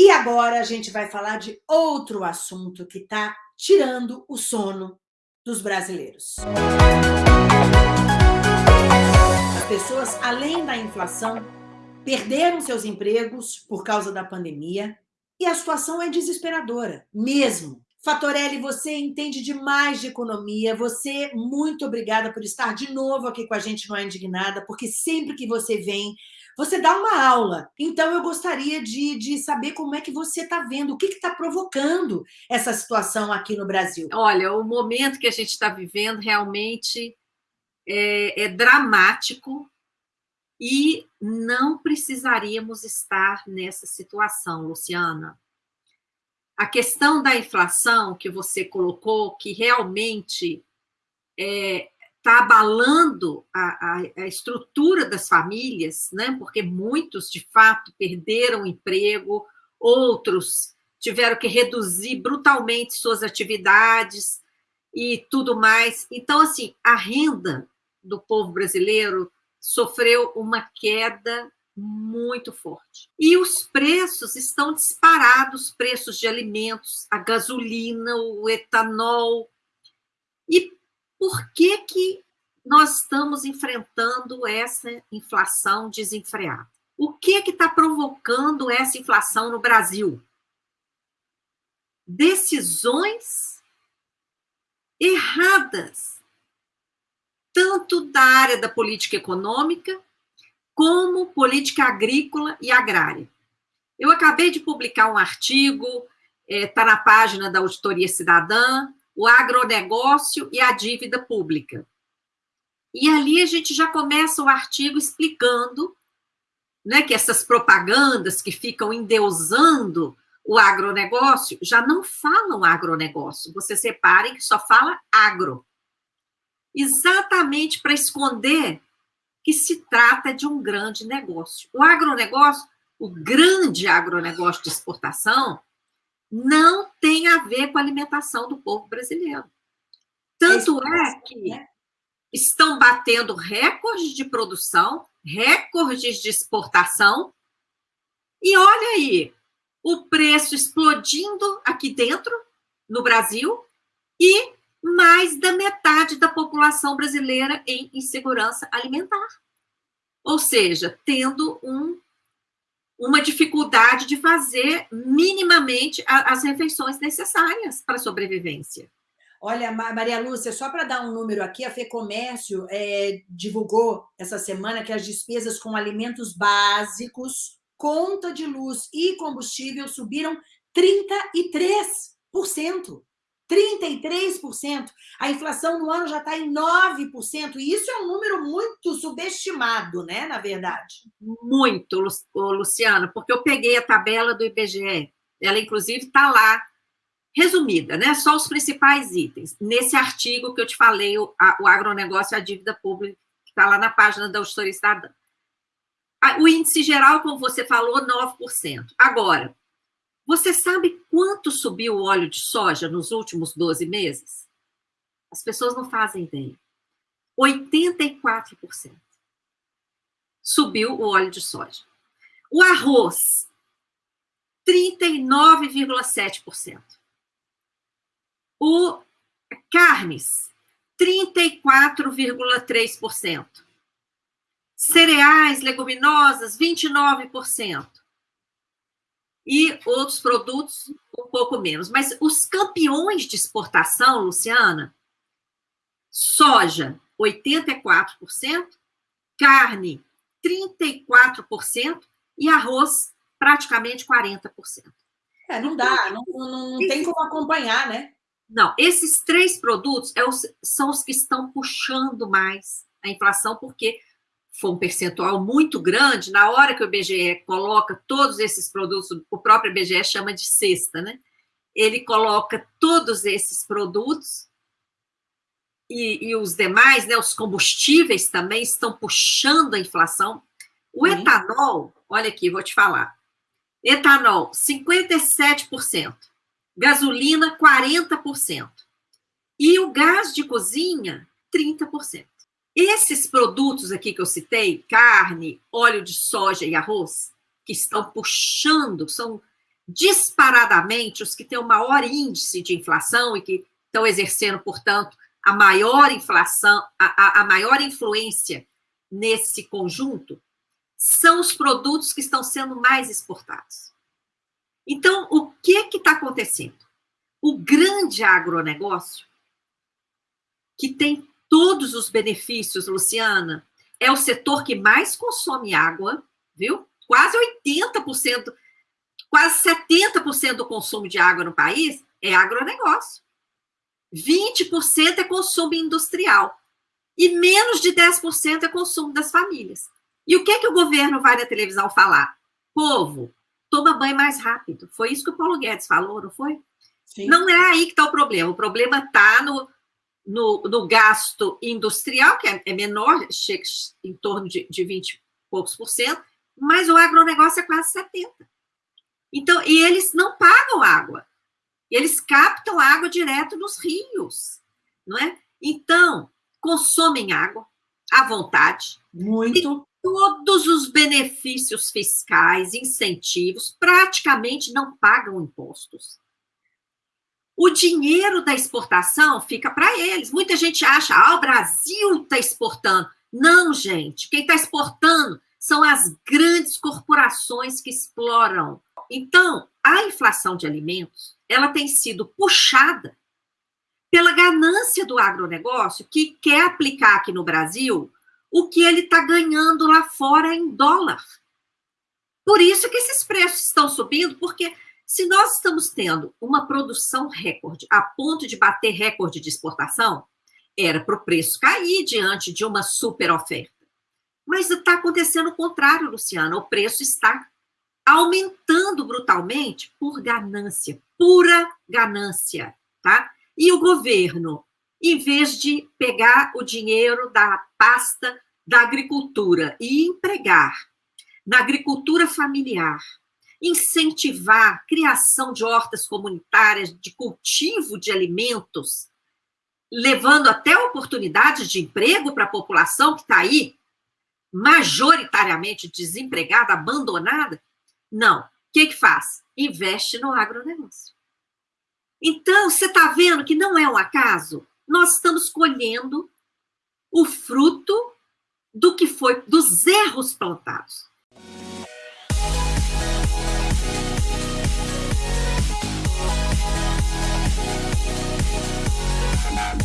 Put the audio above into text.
E agora a gente vai falar de outro assunto que está tirando o sono dos brasileiros. As pessoas, além da inflação, perderam seus empregos por causa da pandemia e a situação é desesperadora, mesmo. Fatorelli, você entende demais de economia, você, muito obrigada por estar de novo aqui com a gente no A Indignada, porque sempre que você vem, você dá uma aula. Então, eu gostaria de, de saber como é que você está vendo, o que está provocando essa situação aqui no Brasil. Olha, o momento que a gente está vivendo realmente é, é dramático e não precisaríamos estar nessa situação, Luciana a questão da inflação que você colocou, que realmente é, tá abalando a, a, a, estrutura das famílias, né? porque muitos, de fato, perderam emprego, outros tiveram que reduzir brutalmente suas atividades e tudo mais. Então, assim, a renda do povo brasileiro sofreu uma queda muito forte. E os preços estão disparados, preços de alimentos, a gasolina, o etanol. E por que que nós estamos enfrentando essa inflação desenfreada? O que está provocando essa inflação no Brasil? Decisões erradas, tanto da área da política econômica como política agrícola e agrária. Eu acabei de publicar um artigo, está é, na página da Auditoria Cidadã, o agronegócio e a dívida pública. E ali a gente já começa o artigo explicando né, que essas propagandas que ficam endeusando o agronegócio já não falam agronegócio. Vocês reparem que só fala agro. Exatamente para esconder que se trata de um grande negócio. O agronegócio, o grande agronegócio de exportação, não tem a ver com a alimentação do povo brasileiro. Tanto é que né? estão batendo recordes de produção, recordes de exportação, e olha aí, o preço explodindo aqui dentro, no Brasil, e mais da metade da população brasileira em insegurança alimentar. Ou seja, tendo um, uma dificuldade de fazer minimamente as refeições necessárias para a sobrevivência. Olha, Maria Lúcia, só para dar um número aqui, a FEComércio é, divulgou essa semana que as despesas com alimentos básicos, conta de luz e combustível subiram 33%. 33%. A inflação no ano já está em 9%, e isso é um número muito subestimado, né, na verdade. Muito, Luciano, porque eu peguei a tabela do IBGE, ela inclusive está lá, resumida, né, só os principais itens. Nesse artigo que eu te falei, o, a, o agronegócio e a dívida pública, que está lá na página da Auditoria Cidadã. O índice geral, como você falou, 9%. Agora, você sabe quanto subiu o óleo de soja nos últimos 12 meses? As pessoas não fazem ideia. 84%. Subiu o óleo de soja. O arroz, 39,7%. O carnes, 34,3%. Cereais, leguminosas, 29% e outros produtos um pouco menos. Mas os campeões de exportação, Luciana, soja, 84%, carne, 34% e arroz, praticamente 40%. É, não dá, não, não, não tem como acompanhar, né? Não, esses três produtos é os, são os que estão puxando mais a inflação, porque foi um percentual muito grande, na hora que o IBGE coloca todos esses produtos, o próprio IBGE chama de cesta, né? Ele coloca todos esses produtos e, e os demais, né, os combustíveis também estão puxando a inflação. O etanol, olha aqui, vou te falar. Etanol, 57%. Gasolina, 40%. E o gás de cozinha, 30%. Esses produtos aqui que eu citei, carne, óleo de soja e arroz, que estão puxando, são disparadamente os que têm o maior índice de inflação e que estão exercendo, portanto, a maior inflação, a, a, a maior influência nesse conjunto, são os produtos que estão sendo mais exportados. Então, o que está acontecendo? O grande agronegócio, que tem todos os benefícios, Luciana, é o setor que mais consome água, viu? Quase 80%, quase 70% do consumo de água no país é agronegócio. 20% é consumo industrial. E menos de 10% é consumo das famílias. E o que é que o governo vai na televisão falar? Povo, toma banho mais rápido. Foi isso que o Paulo Guedes falou, não foi? Sim. Não é aí que está o problema. O problema está no, no, no, gasto industrial, que é, é menor, chega em torno de, de 20 e poucos por cento, mas o agronegócio é quase 70. Então, e eles não pagam água. Eles captam água direto nos rios, não é? Então, consomem água à vontade. Muito. todos os benefícios fiscais, incentivos, praticamente não pagam impostos. O dinheiro da exportação fica para eles. Muita gente acha, ah, o Brasil está exportando. Não, gente. Quem está exportando são as grandes corporações que exploram. Então, a inflação de alimentos ela tem sido puxada pela ganância do agronegócio que quer aplicar aqui no Brasil o que ele está ganhando lá fora em dólar. Por isso que esses preços estão subindo, porque se nós estamos tendo uma produção recorde a ponto de bater recorde de exportação, era para o preço cair diante de uma super oferta. Mas está acontecendo o contrário, Luciana. O preço está aumentando brutalmente por ganância, pura ganância, tá? E o governo, em vez de pegar o dinheiro da pasta da agricultura e empregar na agricultura familiar, incentivar criação de hortas comunitárias, de cultivo de alimentos, levando até oportunidades de emprego para a população que está aí, majoritariamente desempregada, abandonada, não. O que, que faz? Investe no agronegócio. Então, você está vendo que não é um acaso? Nós estamos colhendo o fruto do que foi dos erros plantados. We'll be right back.